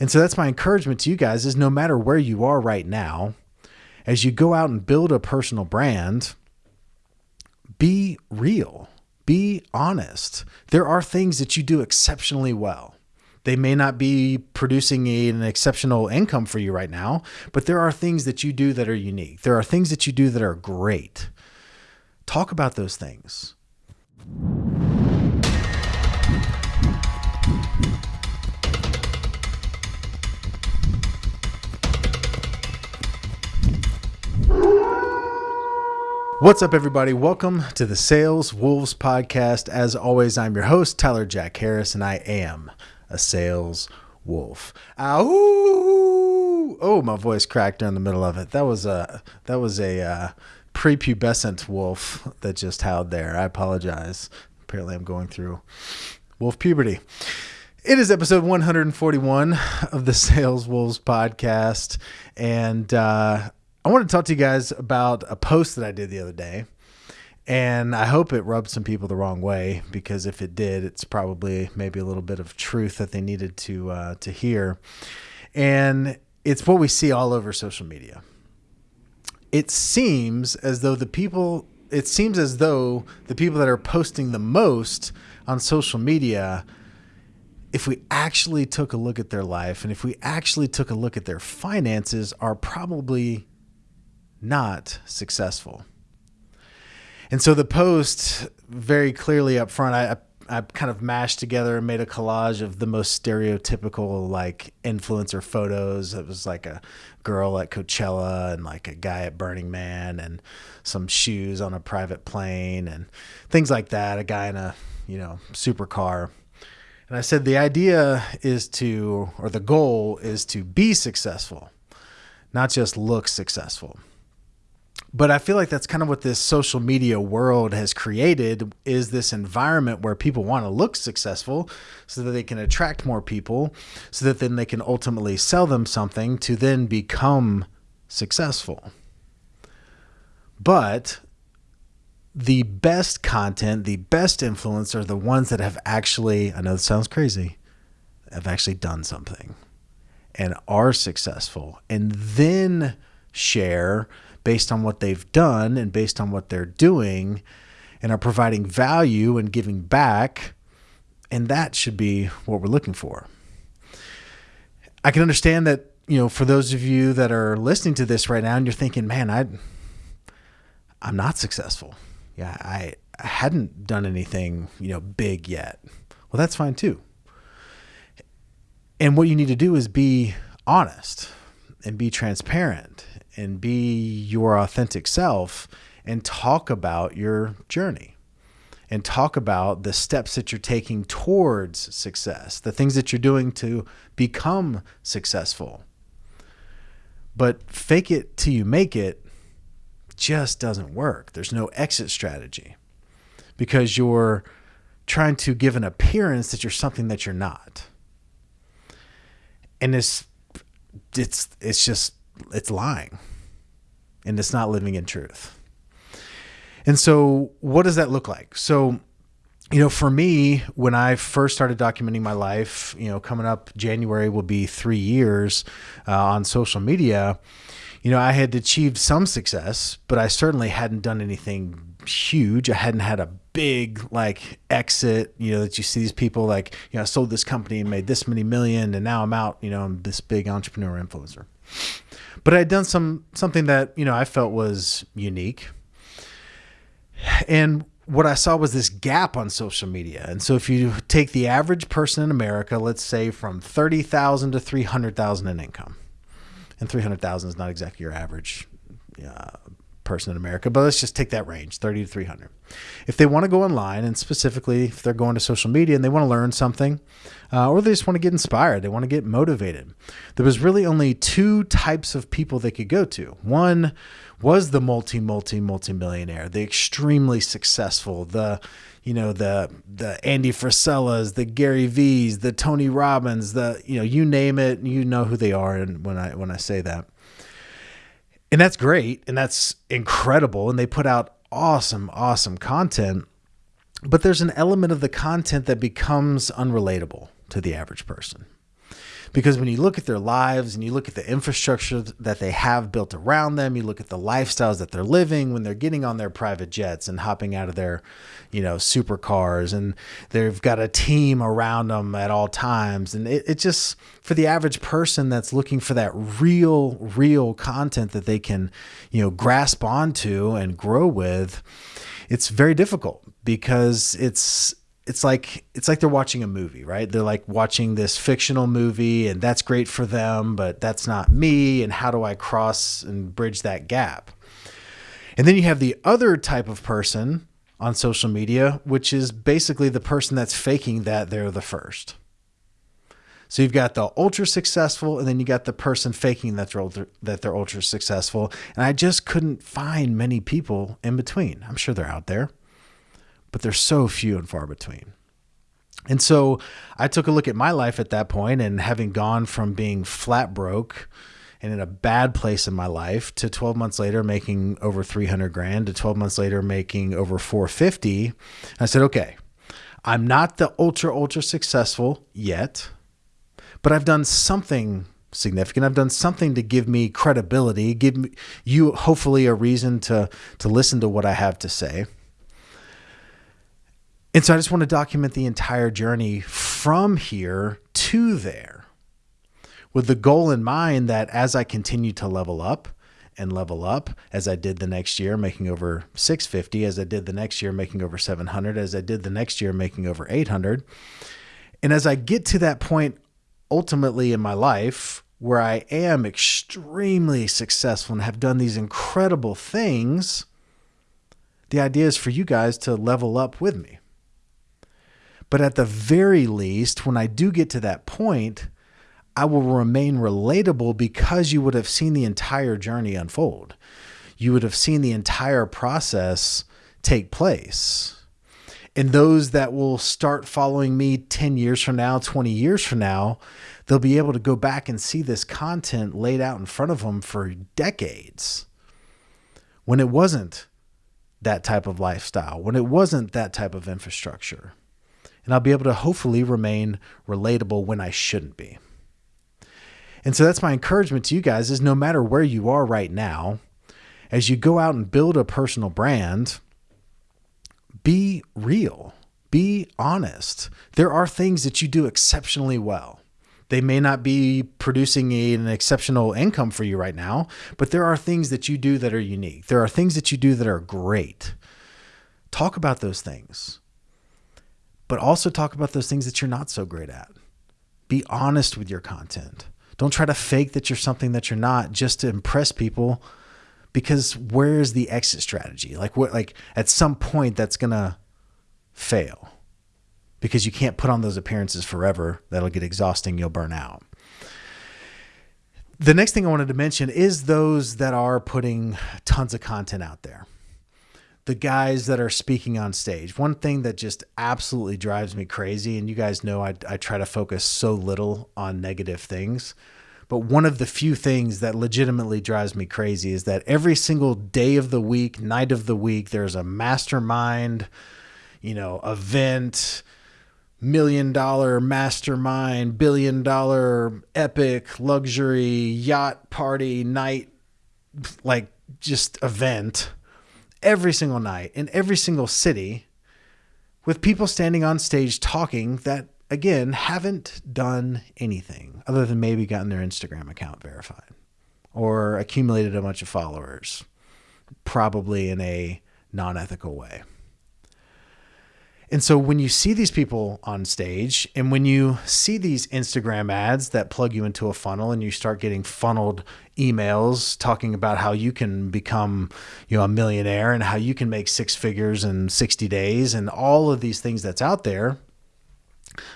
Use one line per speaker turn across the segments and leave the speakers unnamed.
And so that's my encouragement to you guys is no matter where you are right now, as you go out and build a personal brand, be real, be honest. There are things that you do exceptionally well. They may not be producing an exceptional income for you right now, but there are things that you do that are unique. There are things that you do that are great. Talk about those things. What's up, everybody? Welcome to the Sales Wolves podcast. As always, I'm your host, Tyler Jack Harris, and I am a sales wolf. Ow! Oh, my voice cracked during the middle of it. That was a that was a uh, prepubescent wolf that just howled there. I apologize. Apparently, I'm going through wolf puberty. It is episode 141 of the Sales Wolves podcast, and uh, I want to talk to you guys about a post that I did the other day. And I hope it rubbed some people the wrong way because if it did, it's probably maybe a little bit of truth that they needed to uh, to hear. And it's what we see all over social media. It seems as though the people it seems as though the people that are posting the most on social media if we actually took a look at their life and if we actually took a look at their finances are probably not successful. And so the post very clearly up front, I, I kind of mashed together and made a collage of the most stereotypical like influencer photos. It was like a girl at Coachella and like a guy at Burning Man and some shoes on a private plane and things like that. A guy in a, you know, supercar. And I said the idea is to, or the goal is to be successful, not just look successful but I feel like that's kind of what this social media world has created is this environment where people want to look successful so that they can attract more people so that then they can ultimately sell them something to then become successful. But the best content, the best influence are the ones that have actually, I know this sounds crazy, have actually done something and are successful and then share based on what they've done and based on what they're doing and are providing value and giving back. And that should be what we're looking for. I can understand that, you know, for those of you that are listening to this right now and you're thinking, man, I I'm not successful. Yeah, I, I hadn't done anything, you know, big yet. Well, that's fine too. And what you need to do is be honest and be transparent and be your authentic self and talk about your journey and talk about the steps that you're taking towards success, the things that you're doing to become successful. But fake it till you make it just doesn't work. There's no exit strategy because you're trying to give an appearance that you're something that you're not. And it's it's it's just it's lying and it's not living in truth. And so, what does that look like? So, you know, for me, when I first started documenting my life, you know, coming up January will be three years uh, on social media. You know, I had achieved some success, but I certainly hadn't done anything huge. I hadn't had a big like exit, you know, that you see these people like, you know, I sold this company and made this many million and now I'm out, you know, I'm this big entrepreneur influencer. But I had done some something that, you know, I felt was unique. And what I saw was this gap on social media. And so if you take the average person in America, let's say from 30,000 to 300,000 in income. And 300,000 is not exactly your average uh, person in America, but let's just take that range 30 to 300. If they want to go online, and specifically if they're going to social media and they want to learn something, uh, or they just want to get inspired, they want to get motivated, there was really only two types of people they could go to. One was the multi, multi, multi millionaire, the extremely successful, the you know the the Andy Frisellas, the Gary V's, the Tony Robbins, the you know you name it, you know who they are. And when I when I say that, and that's great and that's incredible and they put out awesome awesome content. But there's an element of the content that becomes unrelatable to the average person Because when you look at their lives and you look at the infrastructure that they have built around them, you look at the lifestyles that they're living when they're getting on their private jets and hopping out of their, you know, supercars and they've got a team around them at all times. And it, it just, for the average person that's looking for that real, real content that they can, you know, grasp onto and grow with, it's very difficult because it's it's like it's like they're watching a movie, right? They're like watching this fictional movie and that's great for them, but that's not me and how do I cross and bridge that gap? And then you have the other type of person on social media, which is basically the person that's faking that they're the first. So you've got the ultra successful, and then you got the person faking that they're ultra, that they're ultra successful. And I just couldn't find many people in between. I'm sure they're out there but they're so few and far between. And so I took a look at my life at that point and having gone from being flat broke and in a bad place in my life to 12 months later making over 300 grand to 12 months later making over 450 I said okay I'm not the ultra ultra successful yet but I've done something significant I've done something to give me credibility give you hopefully a reason to to listen to what I have to say and so I just want to document the entire journey from here to there with the goal in mind that as I continue to level up and level up, as I did the next year, making over 650, as I did the next year, making over 700, as I did the next year, making over 800. And as I get to that point ultimately in my life where I am extremely successful and have done these incredible things, the idea is for you guys to level up with me. But at the very least, when I do get to that point, I will remain relatable because you would have seen the entire journey unfold. You would have seen the entire process take place. And those that will start following me 10 years from now, 20 years from now, they'll be able to go back and see this content laid out in front of them for decades when it wasn't that type of lifestyle, when it wasn't that type of infrastructure and I'll be able to hopefully remain relatable when I shouldn't be. And so that's my encouragement to you guys is no matter where you are right now, as you go out and build a personal brand, be real, be honest. There are things that you do exceptionally well. They may not be producing an exceptional income for you right now, but there are things that you do that are unique. There are things that you do that are great. Talk about those things but also talk about those things that you're not so great at. Be honest with your content. Don't try to fake that you're something that you're not just to impress people because where is the exit strategy? Like what like at some point that's going to fail because you can't put on those appearances forever. That'll get exhausting, you'll burn out. The next thing I wanted to mention is those that are putting tons of content out there the guys that are speaking on stage. One thing that just absolutely drives me crazy, and you guys know I, I try to focus so little on negative things, but one of the few things that legitimately drives me crazy is that every single day of the week, night of the week, there's a mastermind, you know, event, million dollar mastermind, billion dollar epic luxury yacht party night, like just event every single night in every single city with people standing on stage talking that again haven't done anything other than maybe gotten their Instagram account verified or accumulated a bunch of followers probably in a non-ethical way. And so when you see these people on stage and when you see these Instagram ads that plug you into a funnel and you start getting funneled emails talking about how you can become, you know, a millionaire and how you can make six figures in 60 days and all of these things that's out there,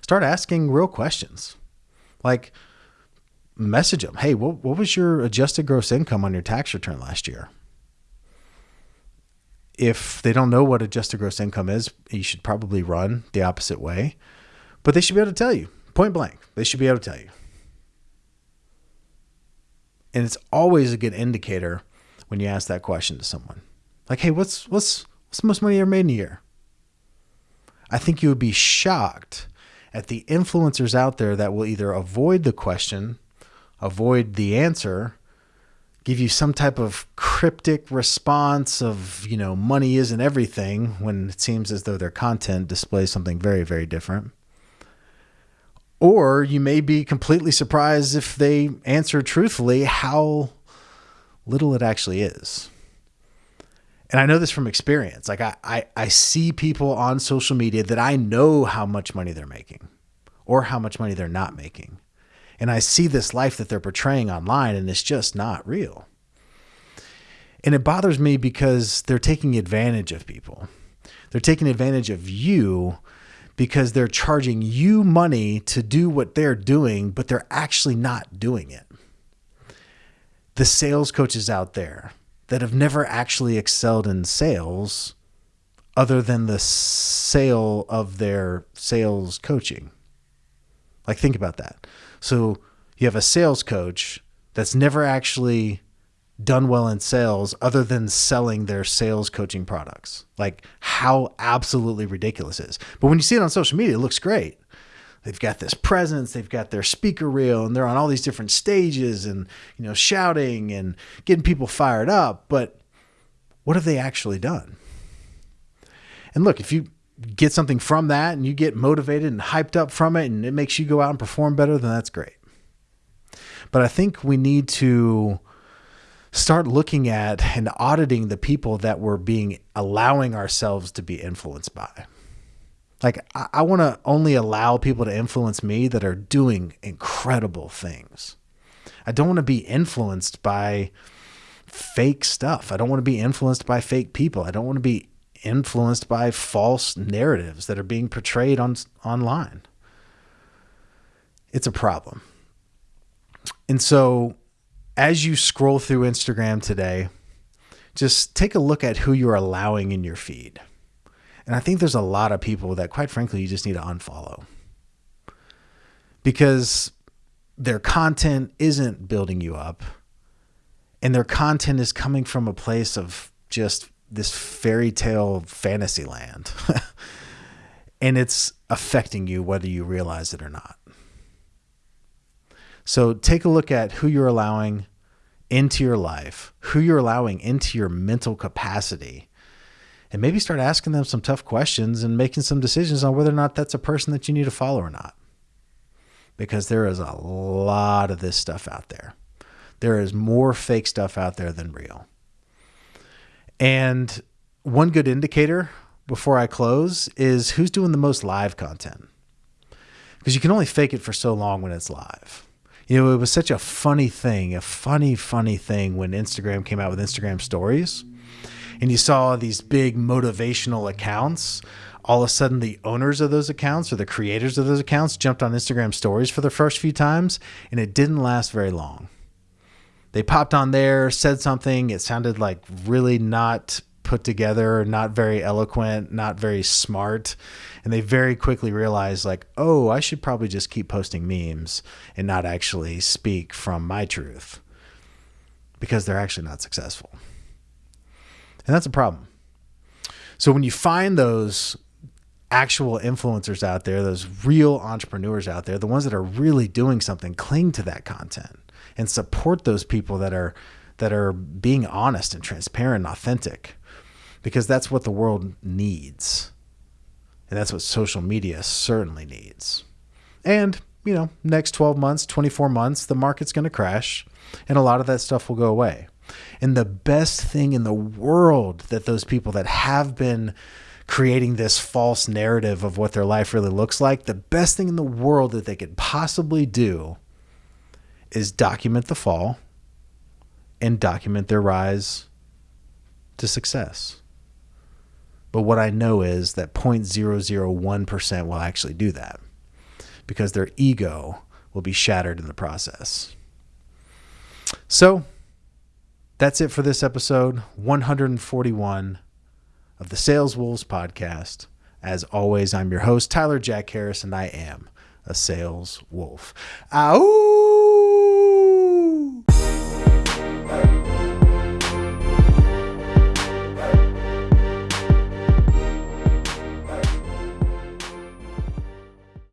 start asking real questions. Like message them, "Hey, what what was your adjusted gross income on your tax return last year?" If they don't know what adjusted gross income is, you should probably run the opposite way. But they should be able to tell you point blank. They should be able to tell you. And it's always a good indicator when you ask that question to someone. Like, hey, what's what's what's the most money you ever made in a year? I think you would be shocked at the influencers out there that will either avoid the question, avoid the answer, give you some type of cryptic response of, you know, money isn't everything when it seems as though their content displays something very, very different. Or you may be completely surprised if they answer truthfully how little it actually is. And I know this from experience. Like I, I, I see people on social media that I know how much money they're making or how much money they're not making and I see this life that they're portraying online and it's just not real. And it bothers me because they're taking advantage of people. They're taking advantage of you because they're charging you money to do what they're doing, but they're actually not doing it. The sales coaches out there that have never actually excelled in sales other than the sale of their sales coaching. Like, think about that. So you have a sales coach that's never actually done well in sales other than selling their sales coaching products. Like how absolutely ridiculous is. But when you see it on social media, it looks great. They've got this presence, they've got their speaker reel, and they're on all these different stages and you know shouting and getting people fired up. But what have they actually done? And look, if you get something from that and you get motivated and hyped up from it and it makes you go out and perform better, then that's great. But I think we need to start looking at and auditing the people that we're being allowing ourselves to be influenced by. Like, I, I want to only allow people to influence me that are doing incredible things. I don't want to be influenced by fake stuff. I don't want to be influenced by fake people. I don't want to be influenced by false narratives that are being portrayed on online. It's a problem. And so as you scroll through Instagram today, just take a look at who you're allowing in your feed. And I think there's a lot of people that, quite frankly, you just need to unfollow because their content isn't building you up and their content is coming from a place of just this fairy tale fantasy land. and it's affecting you whether you realize it or not. So take a look at who you're allowing into your life, who you're allowing into your mental capacity, and maybe start asking them some tough questions and making some decisions on whether or not that's a person that you need to follow or not. Because there is a lot of this stuff out there. There is more fake stuff out there than real. And one good indicator before I close is who's doing the most live content. Because you can only fake it for so long when it's live. You know, it was such a funny thing, a funny, funny thing when Instagram came out with Instagram stories. And you saw these big motivational accounts. All of a sudden, the owners of those accounts or the creators of those accounts jumped on Instagram stories for the first few times, and it didn't last very long they popped on there, said something. It sounded like really not put together, not very eloquent, not very smart. And they very quickly realized, like, oh, I should probably just keep posting memes and not actually speak from my truth because they're actually not successful. And that's a problem. So when you find those actual influencers out there, those real entrepreneurs out there, the ones that are really doing something, cling to that content and support those people that are that are being honest and transparent and authentic because that's what the world needs. And that's what social media certainly needs. And, you know, next 12 months, 24 months, the market's going to crash and a lot of that stuff will go away. And the best thing in the world that those people that have been creating this false narrative of what their life really looks like, the best thing in the world that they could possibly do is document the fall and document their rise to success. But what I know is that 0.001% will actually do that because their ego will be shattered in the process. So that's it for this episode 141 of the Sales Wolves podcast. As always, I'm your host, Tyler Jack Harris, and I am a sales wolf. Ow!